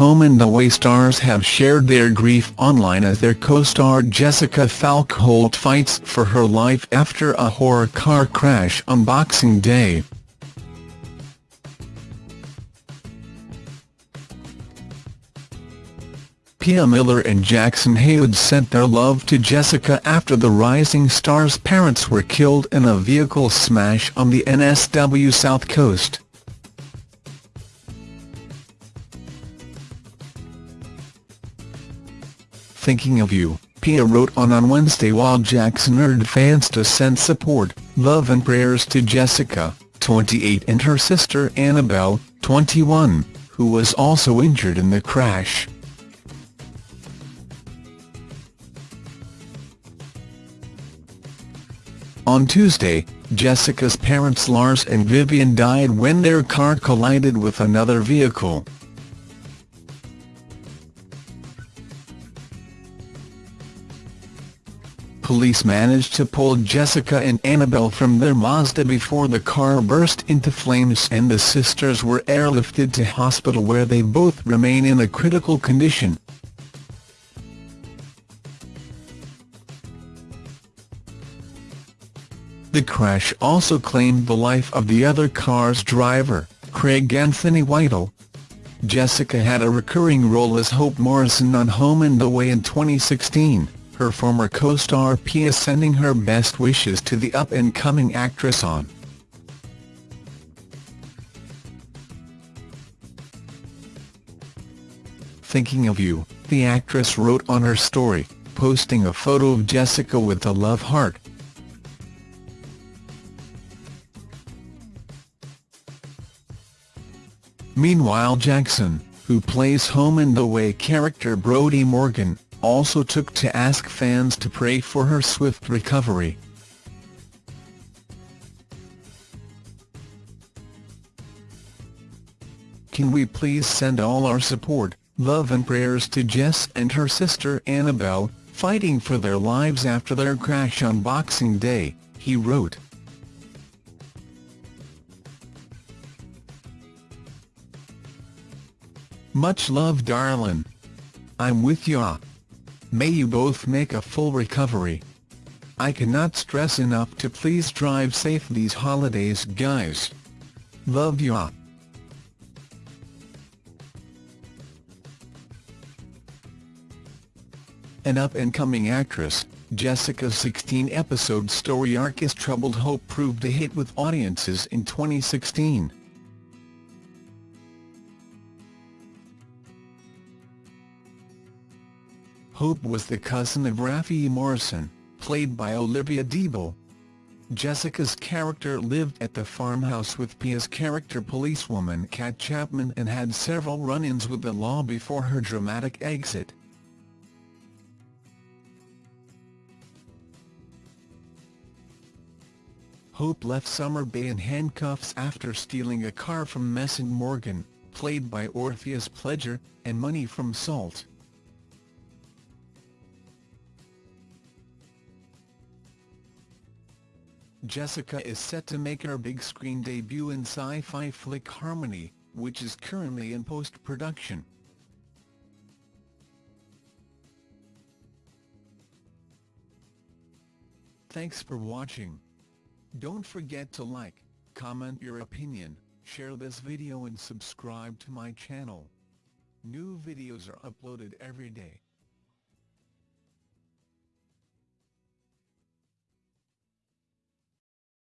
Home and Away stars have shared their grief online as their co-star Jessica Falkholt fights for her life after a horror car crash on Boxing Day. Pia Miller and Jackson Heywood sent their love to Jessica after the rising star's parents were killed in a vehicle smash on the NSW South Coast. Thinking of you, Pia wrote on on Wednesday while Jackson urged fans to send support, love and prayers to Jessica, 28 and her sister Annabelle, 21, who was also injured in the crash. On Tuesday, Jessica's parents Lars and Vivian died when their car collided with another vehicle. Police managed to pull Jessica and Annabelle from their Mazda before the car burst into flames and the sisters were airlifted to hospital where they both remain in a critical condition. The crash also claimed the life of the other car's driver, Craig Anthony Whittle. Jessica had a recurring role as Hope Morrison on Home and Away in 2016 her former co-star Pia sending her best wishes to the up-and-coming actress on. Thinking of you, the actress wrote on her story, posting a photo of Jessica with a love heart. Meanwhile Jackson, who plays Home and Away character Brody Morgan, also took to ask fans to pray for her swift recovery. Can we please send all our support, love and prayers to Jess and her sister Annabelle, fighting for their lives after their crash on Boxing Day, he wrote. Much love darlin'. I'm with ya. May you both make a full recovery. I cannot stress enough to please drive safe these holidays guys. Love ya. An up-and-coming actress, Jessica's 16-episode story arc is Troubled Hope proved a hit with audiences in 2016. Hope was the cousin of Raffy Morrison, played by Olivia Deeble. Jessica's character lived at the farmhouse with Pia's character policewoman Kat Chapman and had several run-ins with the law before her dramatic exit. Hope left Summer Bay in handcuffs after stealing a car from Mason Morgan, played by Orpheus Pledger, and money from Salt. Jessica is set to make her big screen debut in sci-fi flick Harmony, which is currently in post-production. Thanks for watching. Don't forget to like, comment your opinion, share this video and subscribe to my channel. New videos are uploaded every day.